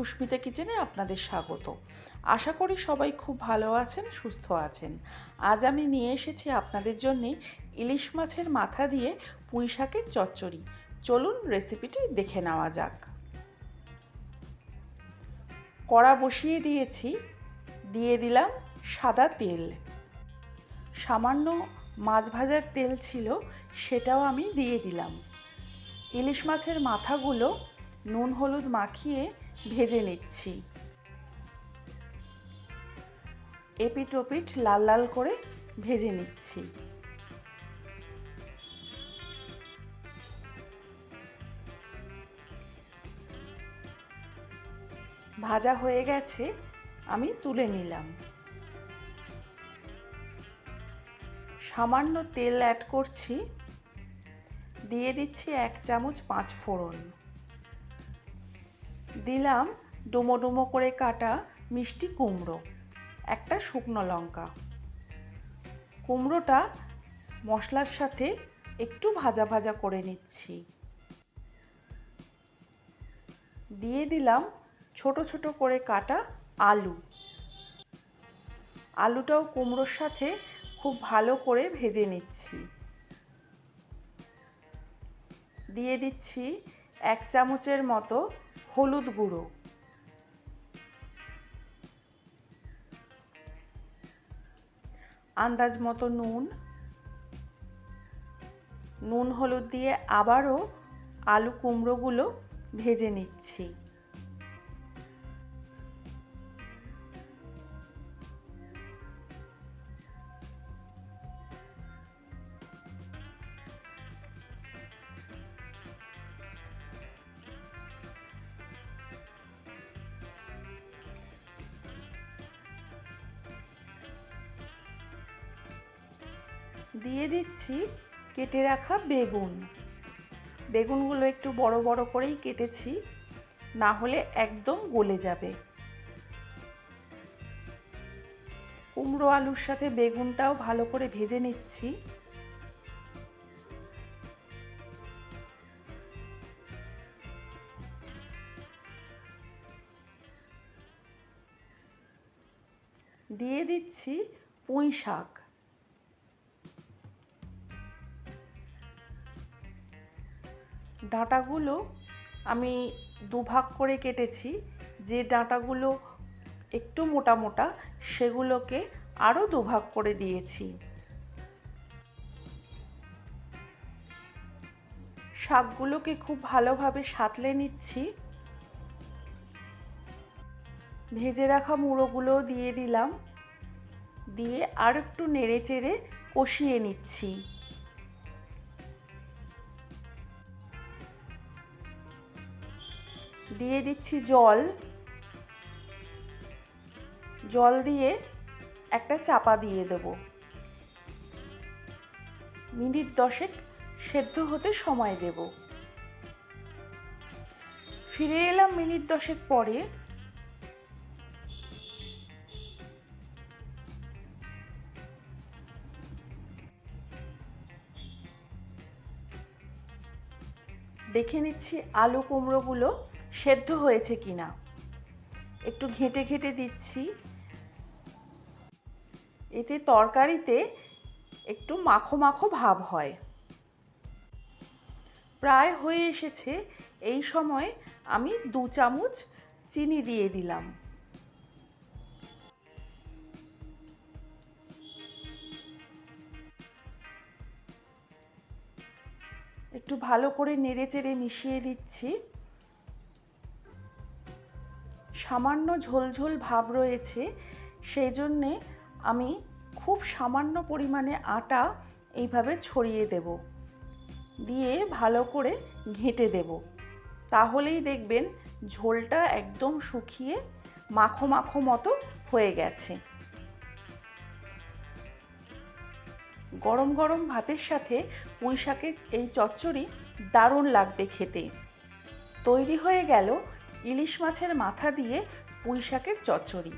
সুস্মিতা কিচেনে আপনাদের স্বাগত। আশা করি সবাই খুব ভালো আছেন, সুস্থ আছেন। আজ আমি নিয়ে এসেছি আপনাদের জন্য ইলিশ মাছের মাথা দিয়ে পুঁই শাকের চচ্চড়ি। চলুন রেসিপিটি দেখে নেওয়া যাক। কড়া বসিয়ে দিয়েছি, দিয়ে দিলাম সাদা তেল। সামান্য মাছ ভাজার তেল ছিল, সেটাও আমি দিয়ে দিলাম। ইলিশ মাছের মাথাগুলো নুন হলুদ মাখিয়ে ভেজে নিচ্ছি। এপিট ওপিট লাল লাল করে ভেজে নিচ্ছি। ভাজা হয়ে গেছে, আমি তুলে নিলাম। সামান্য তেল অ্যাড করছি, দিয়ে দিচ্ছি এক চামচ পাঁচ ফোড়ন। দিলাম ডুমো ডুমো করে কাটা মিষ্টি কুমড়ো, একটা শুকনো লঙ্কা। কুমড়োটা মশলার সাথে একটু ভাজা ভাজা করে নিচ্ছি। দিয়ে দিলাম ছোট ছোট করে কাটা আলু। আলুটাও কুমড়োর সাথে খুব ভালো করে ভেজে নিচ্ছি। দিয়ে দিচ্ছি এক চামচের মতো হলুদ গুঁড়ো। আন্দাজ মতো নুন। নুন হলুদ দিয়ে আবারও আলু কুমড়োগুলো ভেজে নিচ্ছি। দিয়ে দিচ্ছি কেটে রাখা বেগুন। বেগুনগুলো একটু বড় বড় করেই কেটেছি, না হলে একদম গলে যাবে। কুমড়ো আলুর সাথে বেগুনটাও ভালো করে ভেজে নিচ্ছি। দিয়ে দিচ্ছি পুঁই শাক। ডাঁটাগুলো আমি দুভাগ করে কেটেছি। যে ডাঁটাগুলো একটু মোটা মোটা, সেগুলোকে আরও দুভাগ করে দিয়েছি। শাকগুলোকে খুব ভালোভাবে সাতলে নিচ্ছি। ভেজে রাখা মুড়োগুলো দিয়ে দিলাম। দিয়ে আর একটু নেড়ে চেড়ে কষিয়ে নিচ্ছি। দিয়ে দিচ্ছি জল। জল দিয়ে একটা চাপা দিয়ে দেব। মিনিট দশেক সেদ্ধ হতে সময় দেব। ফিরে এলাম মিনিট দশেক পরে। দেখে নিচ্ছি আলু কুমড়োগুলো সেদ্ধ হয়েছে কিনা? একটু ঘেঁটে ঘেঁটে দিচ্ছি। এতে তরকারিতে একটু মাখো মাখো ভাব হয়। প্রায় হয়ে এসেছে। এই সময় আমি দু চামচ চিনি দিয়ে দিলাম। একটু ভালো করে নেড়ে চেড়ে মিশিয়ে দিচ্ছি। সামান্য ঝোলঝোল ভাব রয়েছে, সেই জন্যে আমি খুব সামান্য পরিমাণে আটা এইভাবে ছড়িয়ে দেব। দিয়ে ভালো করে ঘেঁটে দেব। তাহলেই দেখবেন ঝোলটা একদম শুকিয়ে মাখো মাখো মতো হয়ে গেছে। গরম গরম ভাতের সাথে পুঁই শাকের এই চচ্চড়ি দারুণ লাগবে খেতে। তৈরি হয়ে গেল ইলিশ মাছের মাথা দিয়ে পুঁই শাকের চচ্চড়ি।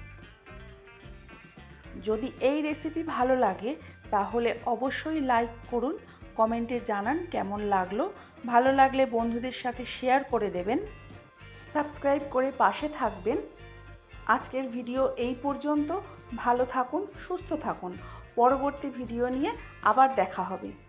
যদি এই রেসিপি ভালো লাগে, তাহলে অবশ্যই লাইক করুন কমেন্টে জানান কেমন লাগল। ভালো লাগলে বন্ধুদের সাথে শেয়ার করে দেবেন। সাবস্ক্রাইব করে পাশে থাকবেন। আজকের ভিডিও এই পর্যন্ত। ভালো থাকুন, সুস্থ থাকুন। পরবর্তী ভিডিও নিয়ে আবার দেখা হবে।